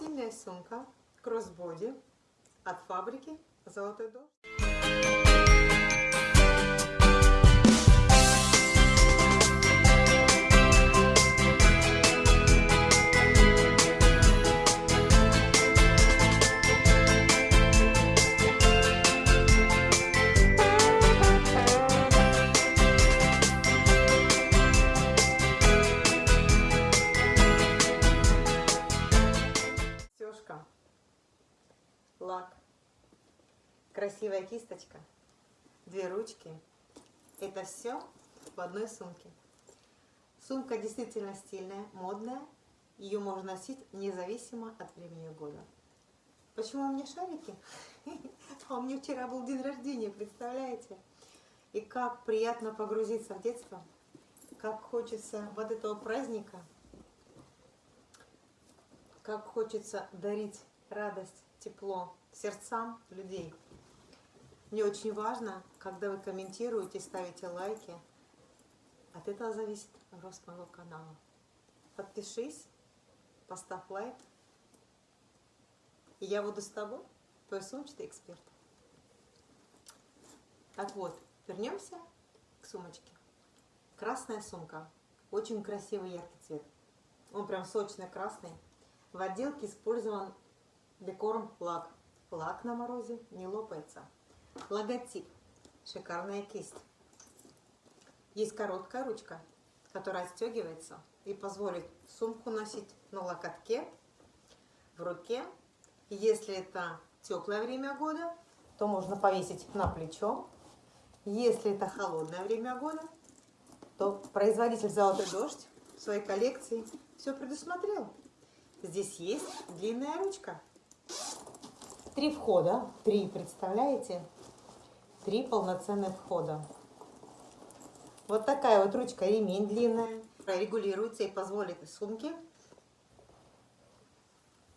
Стильная сумка кроссбоди от фабрики Золотой дождь. Лак, красивая кисточка, две ручки. Это все в одной сумке. Сумка действительно стильная, модная. Ее можно носить независимо от времени года. Почему у меня шарики? А у меня вчера был день рождения, представляете? И как приятно погрузиться в детство, как хочется вот этого праздника, как хочется дарить радость, тепло сердцам людей. Мне очень важно, когда вы комментируете, ставите лайки. От этого зависит рост моего канала. Подпишись, поставь лайк. И я буду с тобой, твой сумчатый эксперт. Так вот, вернемся к сумочке. Красная сумка. Очень красивый яркий цвет. Он прям сочный красный. В отделке использован декором лак. Лак на морозе не лопается. Логотип. Шикарная кисть. Есть короткая ручка, которая отстегивается и позволит сумку носить на локотке, в руке. Если это теплое время года, то можно повесить на плечо. Если это холодное время года, то производитель «Золотой дождь» в своей коллекции все предусмотрел. Здесь есть длинная ручка. Три входа. Три, представляете? Три полноценных входа. Вот такая вот ручка, ремень длинная. Регулируется и позволит сумке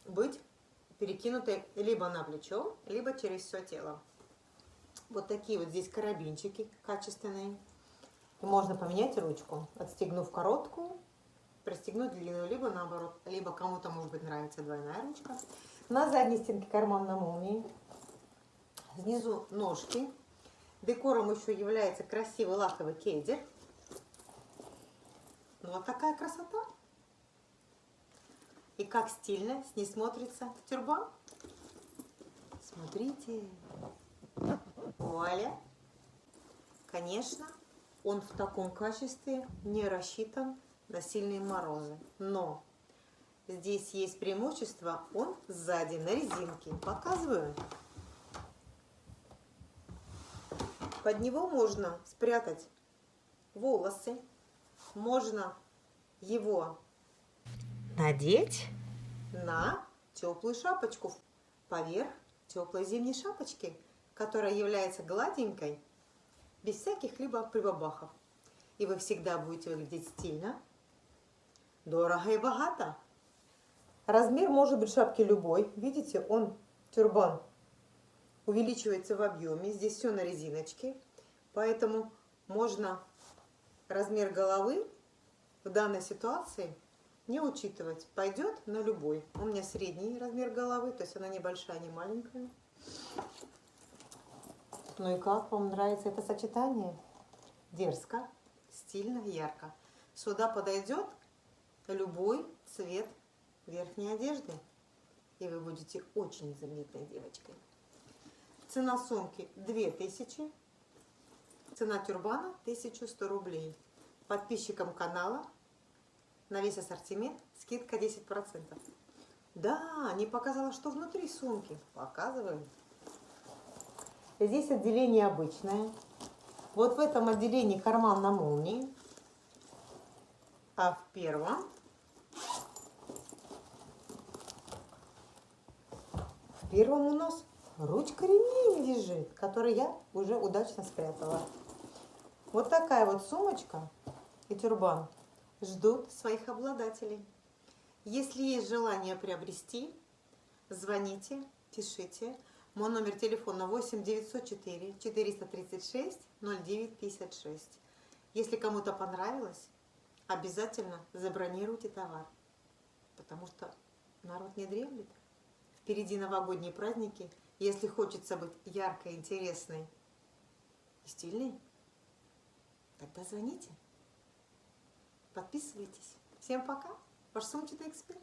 быть перекинутой либо на плечо, либо через все тело. Вот такие вот здесь карабинчики качественные. И можно поменять ручку, отстегнув короткую, пристегнуть длинную, либо наоборот, либо кому-то может быть нравится двойная ручка. На задней стенке карман на молнии. Снизу ножки. Декором еще является красивый лаковый кедер. Ну вот такая красота. И как стильно с ней смотрится тюрбан. Смотрите. Вуаля. Конечно, он в таком качестве не рассчитан на сильные морозы. Но здесь есть преимущество, он сзади на резинке. Показываю. Под него можно спрятать волосы, можно его надеть на теплую шапочку поверх теплой зимней шапочки, которая является гладенькой, без всяких либо прибабахов. И вы всегда будете выглядеть стильно, дорого и богато. Размер может быть шапки любой. Видите, он, тюрбан, увеличивается в объеме. Здесь все на резиночке. Поэтому можно размер головы в данной ситуации не учитывать. Пойдет на любой. У меня средний размер головы, то есть она небольшая, не маленькая. Ну и как вам нравится это сочетание? Дерзко, стильно, ярко. Сюда подойдет любой цвет верхней одежды. И вы будете очень заметной девочкой. Цена сумки 2000. Цена тюрбана 1100 рублей. Подписчикам канала на весь ассортимент скидка 10%. Да, не показала, что внутри сумки. Показываю. Здесь отделение обычное. Вот в этом отделении карман на молнии. А в первом в первом у нас ручка ремень лежит, который я уже удачно спрятала. Вот такая вот сумочка и тюрбан ждут своих обладателей. Если есть желание приобрести, звоните, пишите. Мой номер телефона 8 904 436 09 56. Если кому-то понравилось, обязательно забронируйте товар, потому что на народ не дремлет. Впереди новогодние праздники. Если хочется быть яркой, интересной и стильной, тогда звоните. Подписывайтесь. Всем пока. Ваш сумчатый эксперт.